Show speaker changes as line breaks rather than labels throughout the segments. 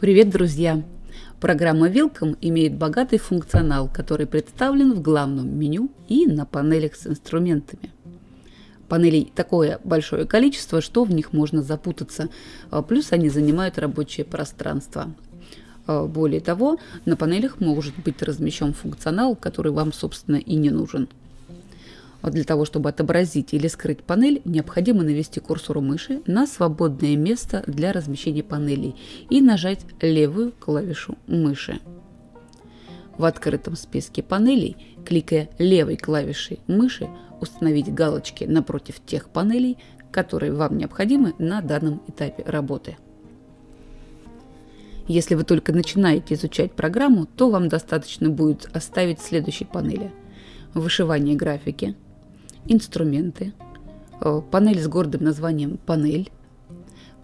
Привет, друзья! Программа Welcome имеет богатый функционал, который представлен в главном меню и на панелях с инструментами. Панелей такое большое количество, что в них можно запутаться, а, плюс они занимают рабочее пространство. А, более того, на панелях может быть размещен функционал, который вам, собственно, и не нужен. А для того, чтобы отобразить или скрыть панель, необходимо навести курсор мыши на свободное место для размещения панелей и нажать левую клавишу мыши. В открытом списке панелей, кликая левой клавишей мыши, установить галочки напротив тех панелей, которые вам необходимы на данном этапе работы. Если вы только начинаете изучать программу, то вам достаточно будет оставить следующие панели. Вышивание графики, инструменты, э, панель с гордым названием «Панель»,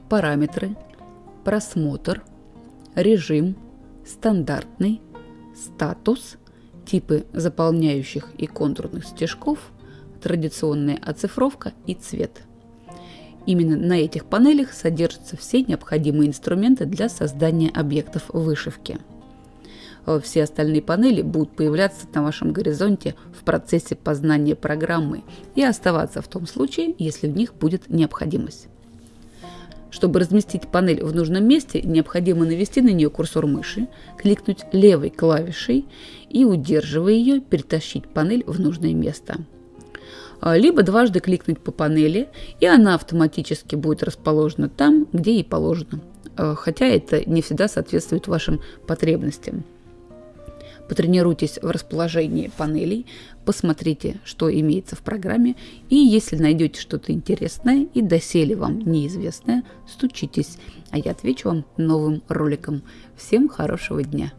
параметры, просмотр, режим, стандартный, статус, типы заполняющих и контурных стежков, традиционная оцифровка и цвет. Именно на этих панелях содержатся все необходимые инструменты для создания объектов вышивки – все остальные панели будут появляться на вашем горизонте в процессе познания программы и оставаться в том случае, если в них будет необходимость. Чтобы разместить панель в нужном месте, необходимо навести на нее курсор мыши, кликнуть левой клавишей и, удерживая ее, перетащить панель в нужное место. А, либо дважды кликнуть по панели, и она автоматически будет расположена там, где ей положено, э, хотя это не всегда соответствует вашим потребностям. Потренируйтесь в расположении панелей, посмотрите, что имеется в программе, и если найдете что-то интересное и доселе вам неизвестное, стучитесь, а я отвечу вам новым роликом. Всем хорошего дня!